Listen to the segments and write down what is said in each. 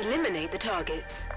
Eliminate the targets.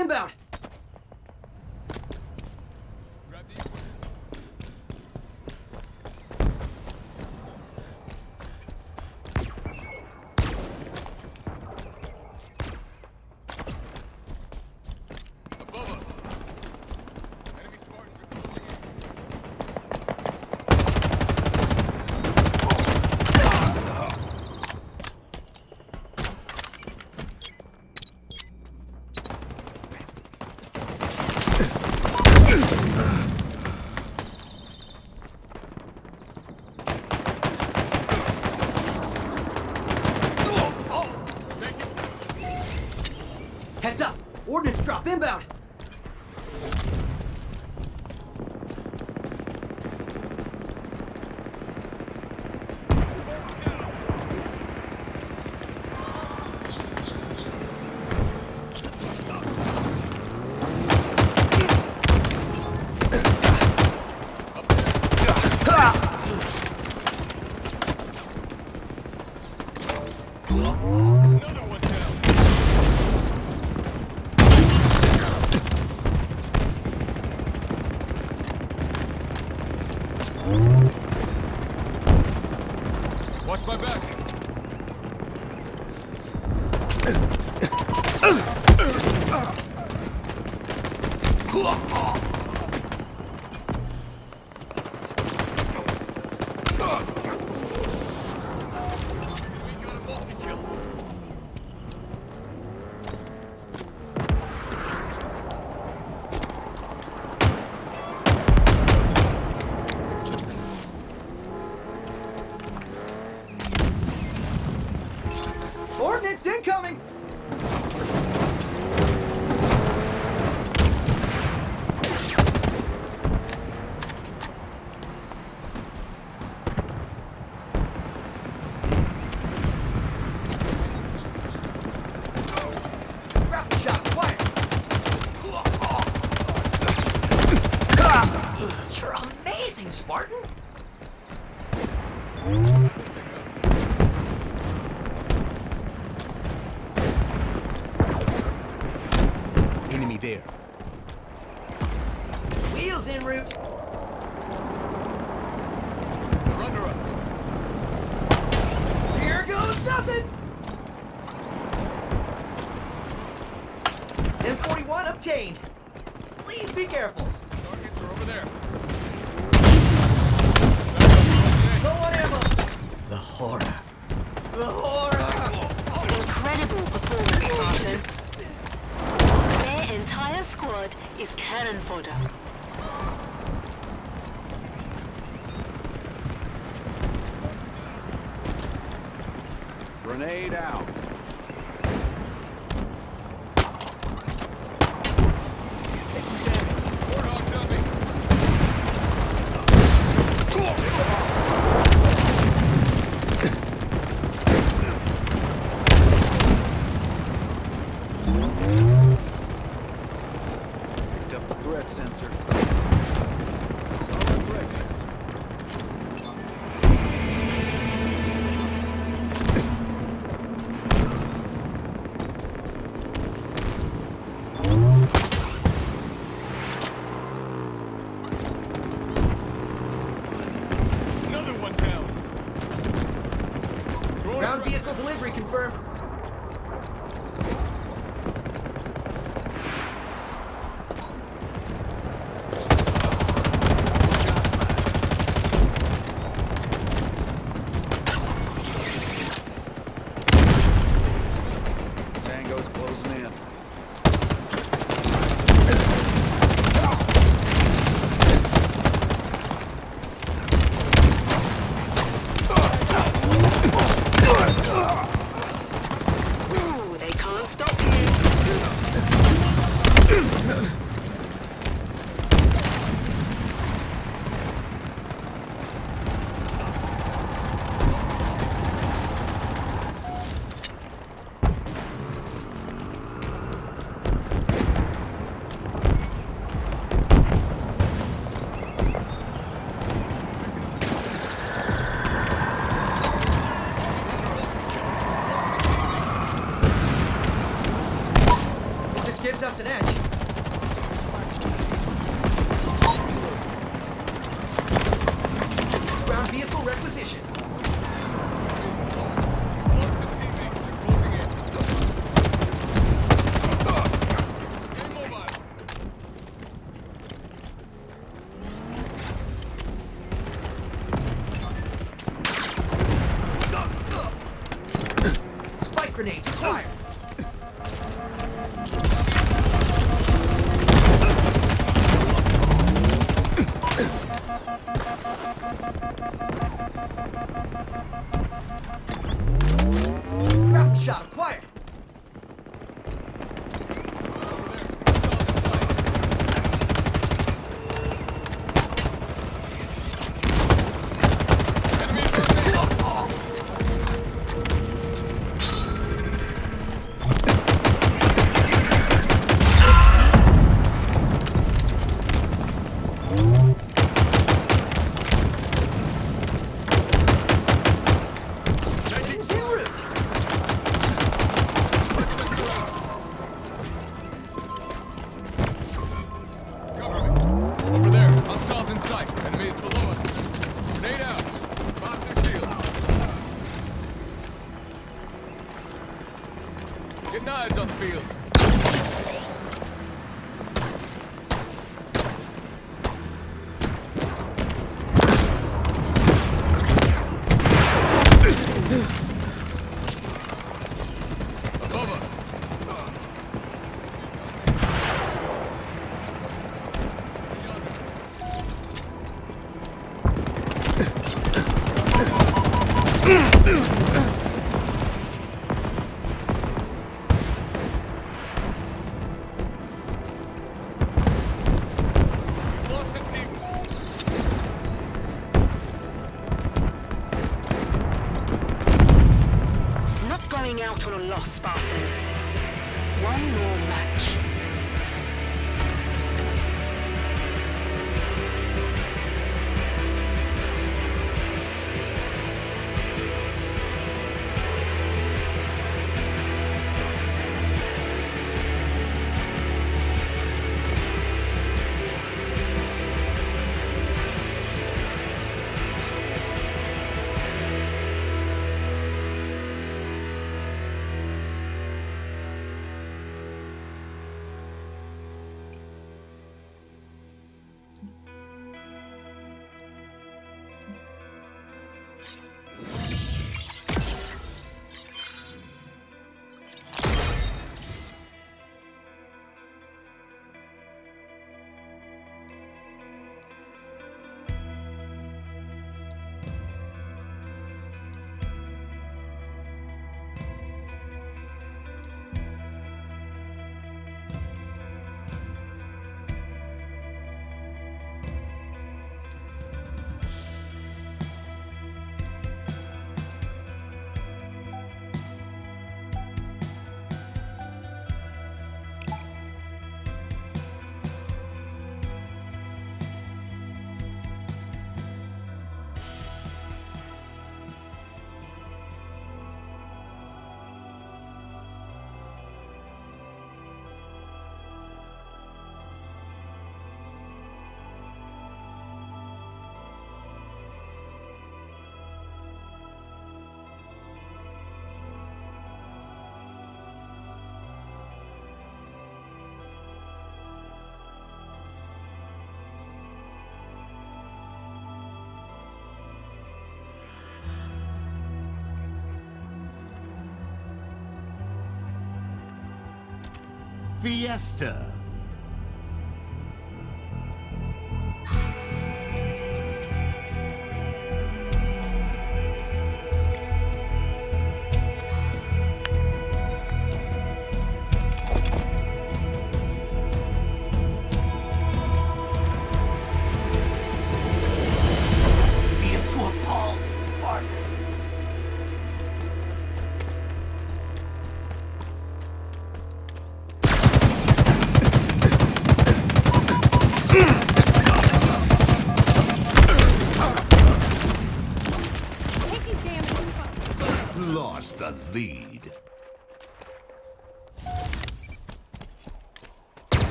Inbound! Heads up! Ordnance drop inbound! Watch my back. M41. Please be careful. Targets are over there. Low on ammo. The horror. The horror. Incredible performance, Spartan. Their entire squad is cannon fodder. vehicle delivery confirmed. acquisition. knives on the field. Total loss, Spartan. One more match. Fiesta.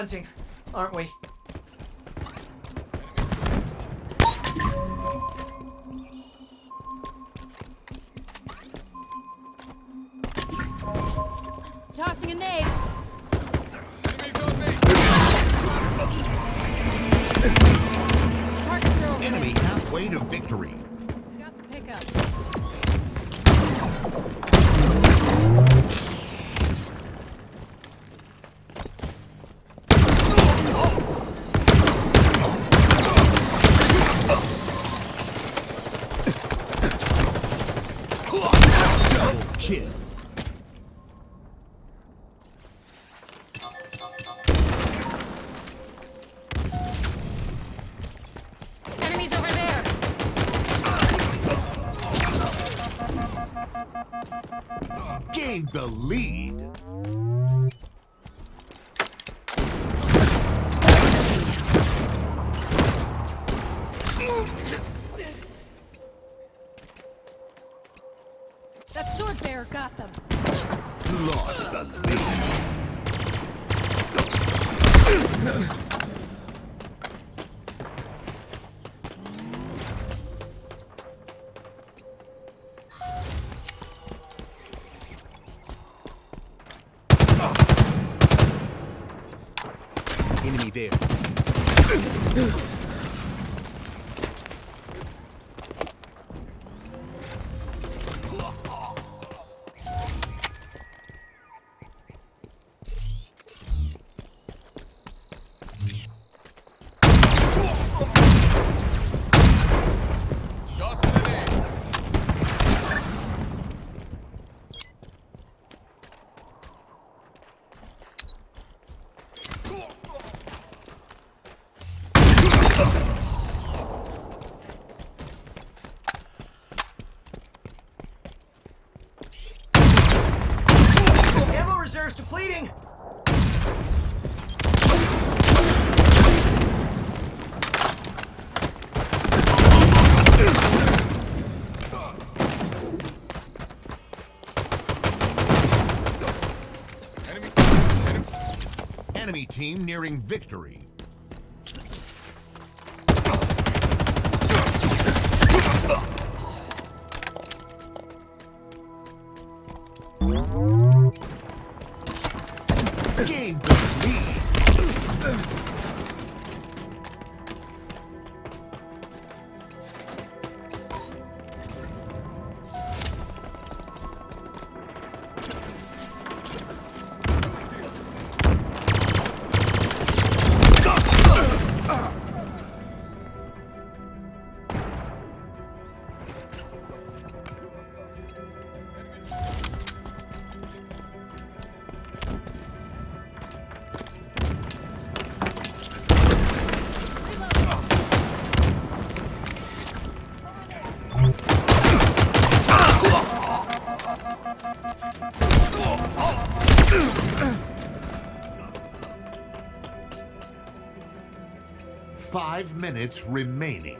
hunting, aren't we? Tossing a nade. Enemy halfway to victory. We got the pickup. gained the lead. There. Enemy. Enemy team nearing victory. Gain the Five minutes remaining.